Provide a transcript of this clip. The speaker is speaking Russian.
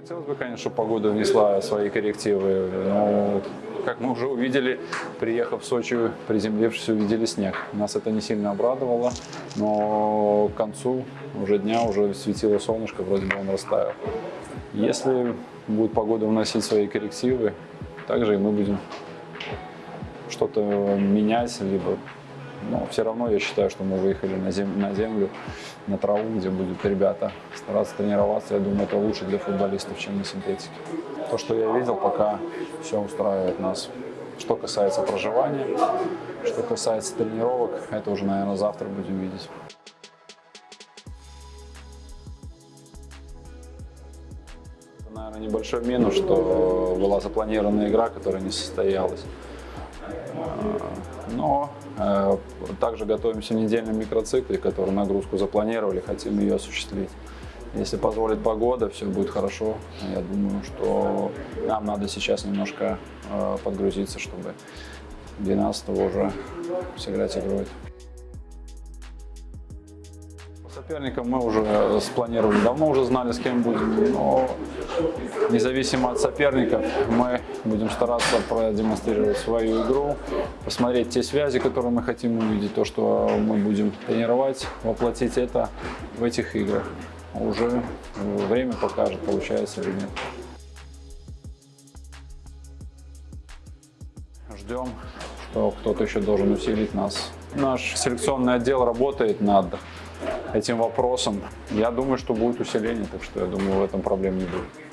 Хотелось бы, конечно, чтобы погода внесла свои коррективы, но, как мы уже увидели, приехав в Сочи, приземлившись, увидели снег. Нас это не сильно обрадовало, но к концу уже дня уже светило солнышко, вроде бы он растаял. Если будет погода вносить свои коррективы, также и мы будем что-то менять, либо но все равно я считаю, что мы выехали на, зем на землю, на траву, где будут ребята стараться тренироваться. Я думаю, это лучше для футболистов, чем на синтетике. То, что я видел, пока все устраивает нас. Что касается проживания, что касается тренировок, это уже, наверное, завтра будем видеть. Наверное, небольшой минус, что была запланированная игра, которая не состоялась. Но э, также готовимся к недельном микроцикле, который нагрузку запланировали, хотим ее осуществить. Если позволит погода, все будет хорошо. Я думаю, что нам надо сейчас немножко э, подгрузиться, чтобы 12 уже сыграть игрой. Соперником мы уже спланировали, давно уже знали, с кем будем, но независимо от соперников мы будем стараться продемонстрировать свою игру, посмотреть те связи, которые мы хотим увидеть, то, что мы будем тренировать, воплотить это в этих играх. Уже время покажет, получается или нет. Ждем, что кто-то еще должен усилить нас. Наш селекционный отдел работает над этим вопросом. Я думаю, что будет усиление, так что я думаю, в этом проблем не будет.